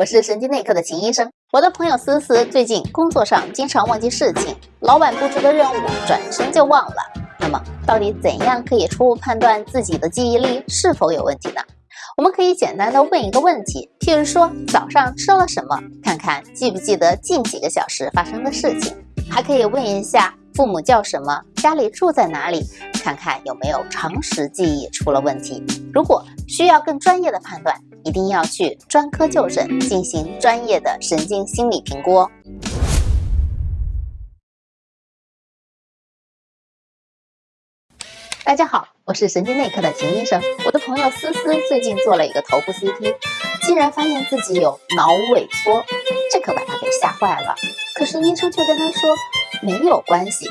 我是神经内科的秦医生。我的朋友思思最近工作上经常忘记事情，老板布置的任务转身就忘了。那么，到底怎样可以初步判断自己的记忆力是否有问题呢？我们可以简单的问一个问题，譬如说早上吃了什么，看看记不记得近几个小时发生的事情。还可以问一下父母叫什么，家里住在哪里，看看有没有常识记忆出了问题。如果需要更专业的判断，一定要去专科就诊，进行专业的神经心理评估。大家好，我是神经内科的秦医生。我的朋友思思最近做了一个头部 CT，竟然发现自己有脑萎缩，这可把他给吓坏了。可是医生却跟他说没有关系，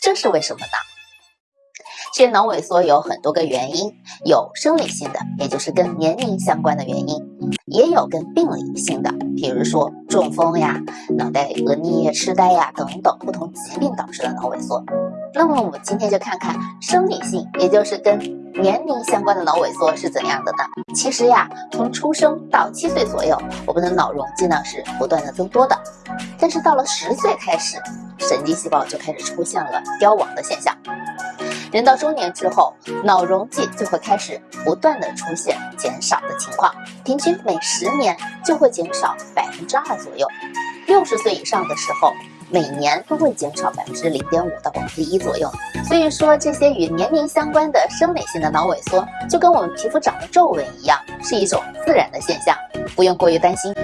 这是为什么呢？其实脑萎缩有很多个原因，有生理性的，也就是跟年龄相关的原因，也有跟病理性的，比如说中风呀、脑袋额颞叶痴呆呀等等不同疾病导致的脑萎缩。那么我们今天就看看生理性，也就是跟年龄相关的脑萎缩是怎样的呢？其实呀，从出生到七岁左右，我们的脑容积呢是不断的增多的，但是到了十岁开始，神经细胞就开始出现了凋亡的现象。人到中年之后，脑容积就会开始不断的出现减少的情况，平均每十年就会减少百分之二左右。六十岁以上的时候，每年都会减少百分之零点五到百分之一左右。所以说，这些与年龄相关的生理性的脑萎缩，就跟我们皮肤长了皱纹一样，是一种自然的现象，不用过于担心。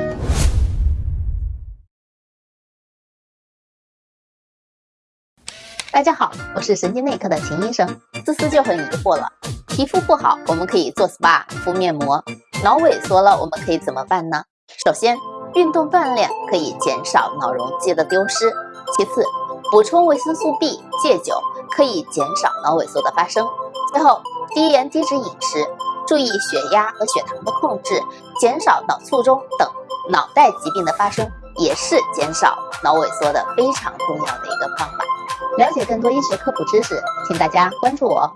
大家好，我是神经内科的秦医生。思思就很疑惑了，皮肤不好，我们可以做 SPA 敷面膜；脑萎缩了，我们可以怎么办呢？首先，运动锻炼可以减少脑容积的丢失；其次，补充维生素 B，戒酒可以减少脑萎缩的发生；最后，低盐低脂饮食，注意血压和血糖的控制，减少脑卒中等脑袋疾病的发生，也是减少脑萎缩的非常重要的一个方法。了解更多医学科普知识，请大家关注我。